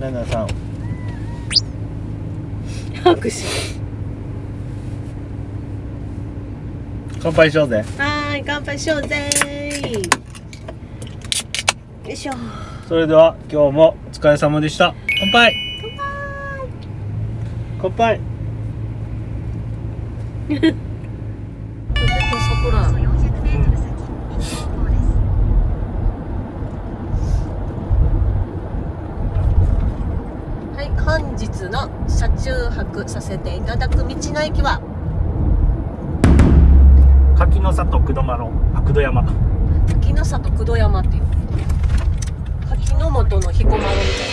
七三拍手。乾杯しようぜ。はーい乾杯しようぜよいしょ。それでは今日もお疲れ様でした。乾杯。乾杯。絶対 中泊させていただく道の駅は？柿の里久土間の久土山。滝の里久土山っていう柿の本の彦摩呂みたい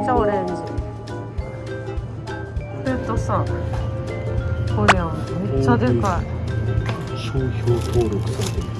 な。超オレンジ。えっとさこれやん。めっちゃでかい商標登録されてる。色白いう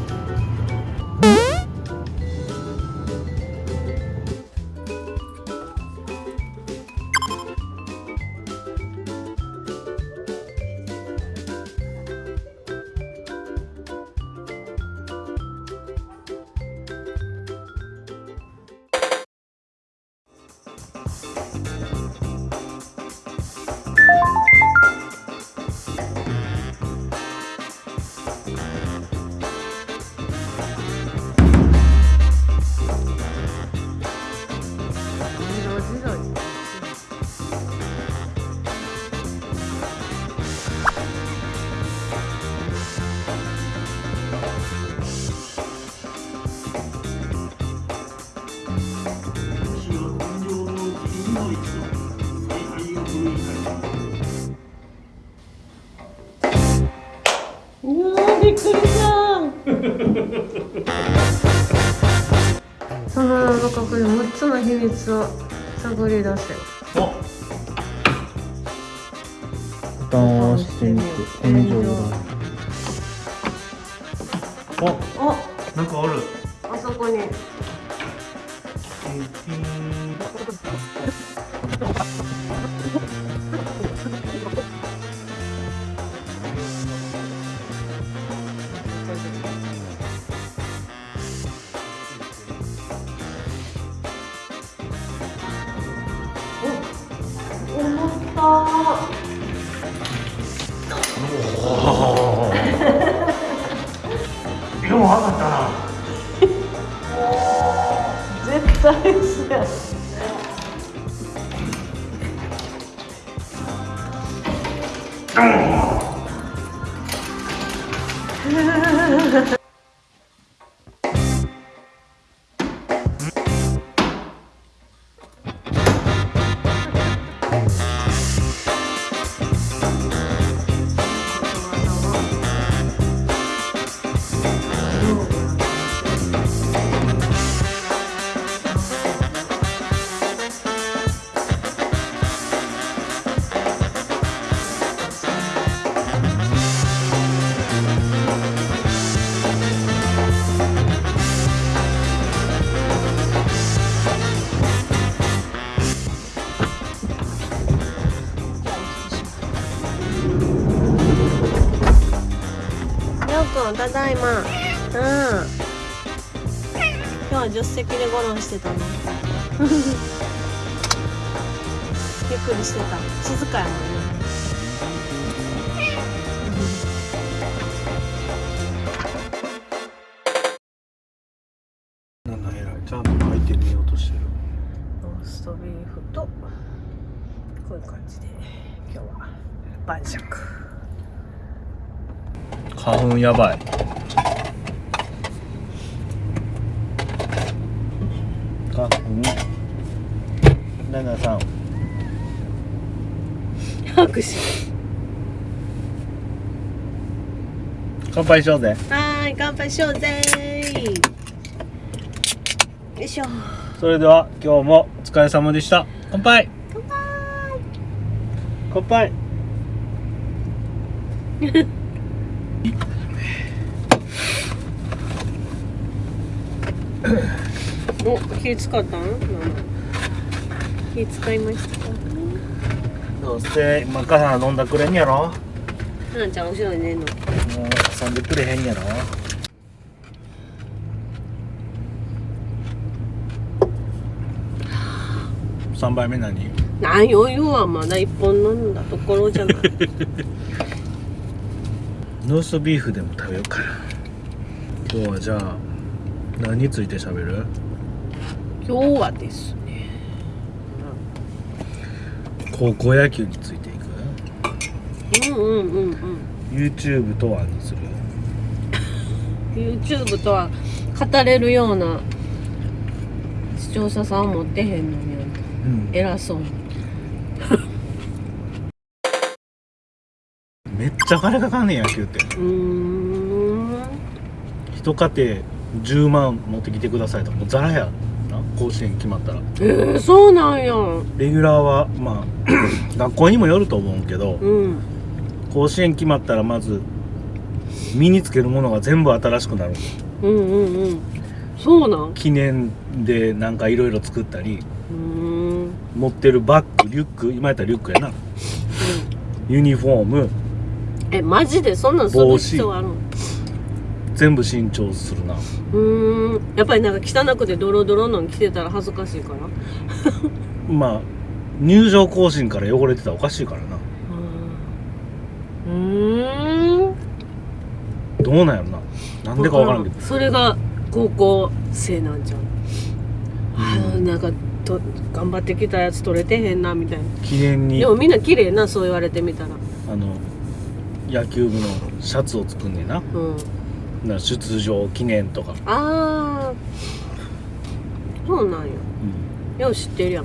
わーびっくりした。その中これ6つの秘密を探り出せお。ボタンを押してみて天井がお。お。なんかある。あそこにりんただいま。うん。今日は助手席でゴロンしてた のゆっくりしてた。静かやもんね。なんだ偉いちゃんと入ってみようとしてる。ローストビーフとこういう感じで今日は晩酌花粉やばい。花粉。七三拍手。乾杯しようぜ。はーい乾杯しようぜよいしょ。それでは今日もお疲れ様でした。乾杯。乾杯。乾杯 お火使ったん？火使いましたか？どうせ今から飲んだくれんやろ？なんちゃん後ろに寝んの。もう遊んでくれへんやろ？3杯目何？なん余裕はまだ一本飲んだところじゃない。ローストビーフでも食べようかな今日はじゃあ何について喋る？今日はですね。高校野球についていく？うんうんうんうん。YouTube とはにする？YouTube とは語れるような視聴者さん持ってへんのにうん。偉そうに。めっちゃ金かかんねん野球って。うーん。一家庭10万持ってきてくださいともうザラや。な甲子園決まったら。えー、そうなんや。レギュラーはまあ 学校にもよると思うけどうん。甲子園決まったらまず身につけるものが全部新しくなる。うんうんうん。そうなん？記念でなんかいろいろ作ったり持ってるバッグリュック今やったらリュックやな。ユニフォーム。えマジで？そんなんする必要あるの？全部新調するな。うーん。やっぱりなんか汚くてドロドロのん着てたら恥ずかしいから。まあ入場行進から汚れてたらおかしいからな。うーん。どうなんやろな。なんでかわからんけど。それが高校生なんじゃん、あうん。ーなんかと頑張ってきたやつ取れてへんなみたいな。記念に。でもみんな綺麗なそう言われてみたら。あの野球部のシャツを作んねんな。うんな出場記念とか、ああそうなんや。よう知ってるやん。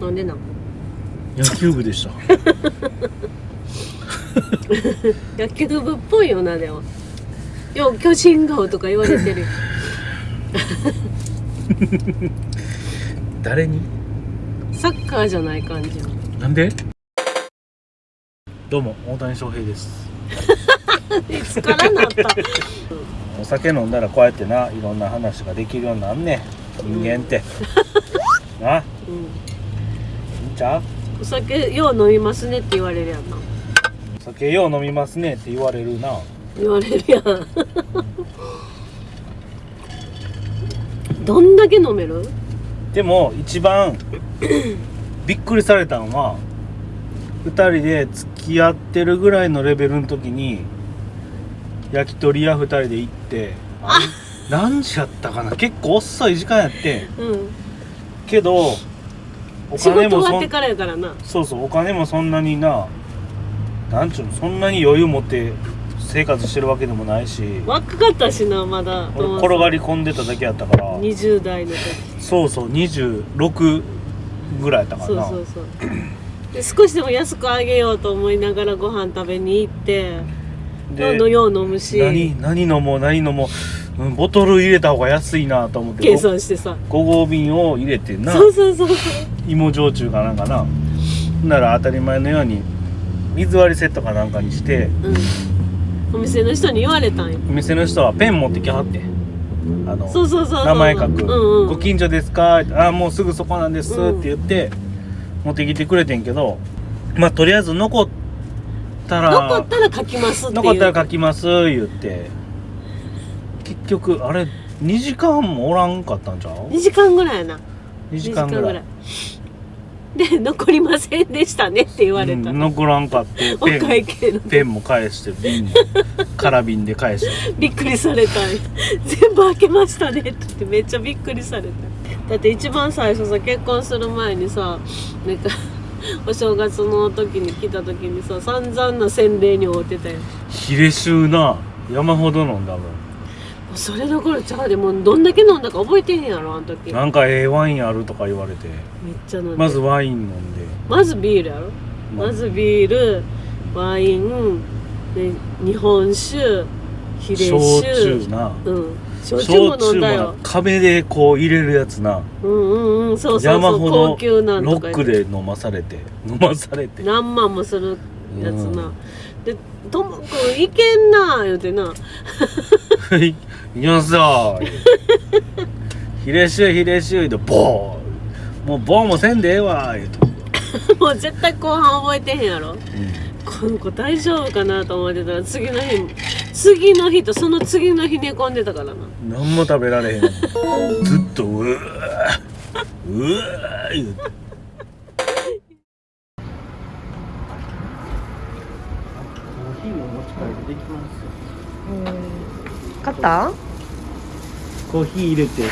なんでなん？野球部でした。野球部っぽいよなでも。よう巨人顔とか言われてる。よ 誰に？サッカーじゃない感じなんで？どうも大谷翔平ですいつからなった。お酒飲んだらこうやってないろんな話ができるようになんねん。人間って、な。うん。いいんちゃう？お酒よう飲みますねって言われるやんな。お酒よう飲みますねって言われるな。言われるやん。どんだけ飲める？でも一番びっくりされたのは2人で付き合ってるぐらいのレベルの時に焼き鳥屋2人で行ってあ。何時やったかな？結構遅い時間やってん。うん。けどお仕金もそうそうお金もそんなにななんちゅうのそんなに余裕持って生活してるわけでもないし。若かったしなまだ。俺転がり込んでただけやったから。20代の時。そうそう26ぐらいやったからな。そうそうそう。で少しでも安くあげようと思いながらご飯食べに行ってどんどんよう飲むし。何何飲もう何飲もう、うん、ボトル入れた方が安いなと思って計算してさ。5合瓶を入れてな。そうそうそう芋焼酎かなんかな。なら当たり前のように水割りセットかなんかにして。うん。お店の人に言われたんよお店の人はペン持ってきはって。あのそうそうそう名前書く、うんうんご近所ですか?」あもうすぐそこなんです」うんって言って持ってきてくれてんけどまあとりあえず残ったら残ったら書きますっていう。残ったら書きます言って。結局あれ2時間もおらんかったんちゃう？2時間ぐらいやな。2時間ぐらい。で残りませんでしたねって言われた、うん残らんかっておペン。会計のペンも返して瓶も空瓶で返して。びっくりされた。全部開けましたね。って言ってめっちゃびっくりされた。だって一番最初さ結婚する前にさなんか お正月の時に来た時にさ散々な洗礼に会うてたよヒレ臭な山ほど飲んだもん。それどころちゃうでもうどんだけ飲んだか覚えてへんやろあの時。めっなんかええワインあるとか言われて。ちゃ飲んで。まずワイン飲んで。まずビールやろ。まずビールワインで日本酒ヒレ酒焼酎な。うん焼酎も飲んだなよ壁でこう入れるやつな。うんうんうんそうそうそう山ほど高級なんロックで飲まされて飲まされて。何万もするやつな、うん。で「ともくんいけんな」言うてな。はい行きますよ。ヒレシュヒレシュでボーもうボーもせんでええわ言うて、もう絶対後半覚えてへんやろ。うん。この子大丈夫かなと思ってたら次の日次の日とその次の日寝込んでたからな。何も食べられへんずっとうわー。うわー言うて。コーヒーも持ち帰りできます買ったコーヒー入れて。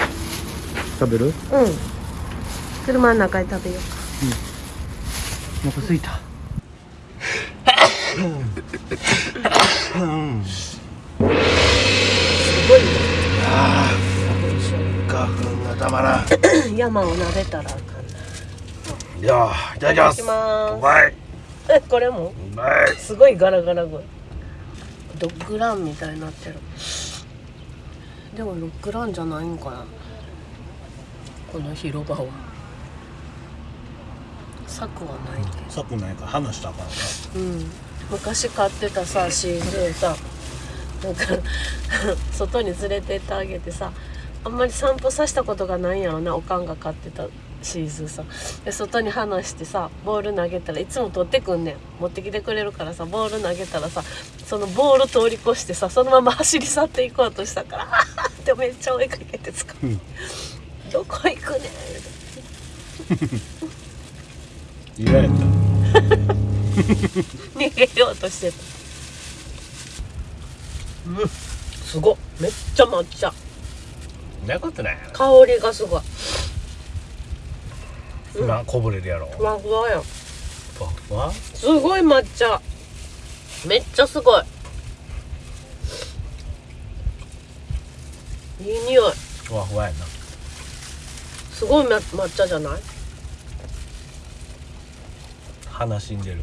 食べる？うん。車の中で食べよう。お腹すいた うん。すごい花粉がたまら。んね山を撫でたらあかんいやいただきます。いただきます。うまい。えこれもうまい。すごいガラガラ声。ドッグランみたいになってる。でもロックランじゃないんかな。この広場は。柵はないけさっくないか。ら話したらあかんな。うん昔買ってたさ CD さなんか 外に連れてってあげてさあんまり散歩させたことがないんやろなおかんが買ってたシーズンさ。で外に離してさボール投げたらいつも取ってくんねん。持ってきてくれるからさボール投げたらさそのボール通り越してさそのまま走り去っていこうとしたから「あーってめっちゃ追いかけてつかうん。どこ行くねん」嫌やった逃げようとしてた。うんすごっめっちゃ抹茶。なことない香りがすごい。今こぼれるやろ。ふわふわやん。ふわふわ？すごい抹茶。めっちゃすごい。いい匂い。ふわふわやな。すごい抹抹茶じゃない？鼻死んでる